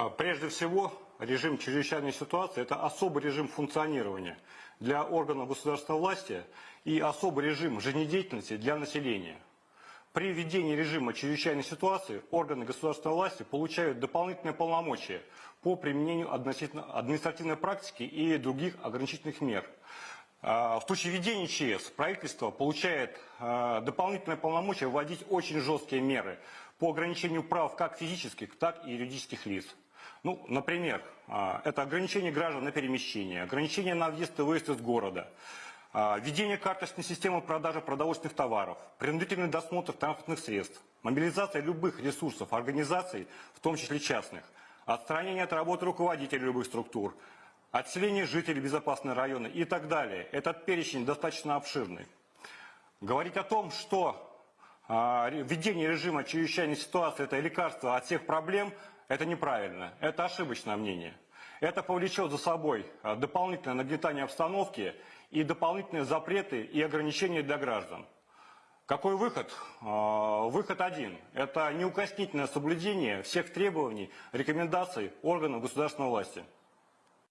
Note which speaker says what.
Speaker 1: А, Прежде всего, режим чрезвычайной ситуации – это особый режим функционирования для органов государственной власти и особый режим жизнедеятельности для населения. При введении режима чрезвычайной ситуации органы государственной власти получают дополнительные полномочия по применению административной практики и других ограничительных мер. А, В случае введения ЧС правительство получает а, дополнительные полномочия вводить очень жесткие меры по ограничению прав как физических, так и юридических лиц. Ну, например, а, это ограничение граждан на перемещение, ограничение на въезд и выезд из города, а, введение карточной системы продажи продовольственных товаров, принудительный досмотр транспортных средств, мобилизация любых ресурсов организаций, в том числе частных, отстранение от работы руководителей любых структур, отселение жителей безопасные районы и так далее. Этот перечень достаточно обширный. Говорить о том, что а, введение режима чрезвычайной ситуации – это лекарство от всех проблем, это неправильно, это ошибочное мнение. Это повлечет за собой а, дополнительное нагнетание обстановки и дополнительные запреты и ограничения для граждан. Какой выход? А, Выход один. Это неукоснительное соблюдение всех требований, рекомендаций органов государственной власти.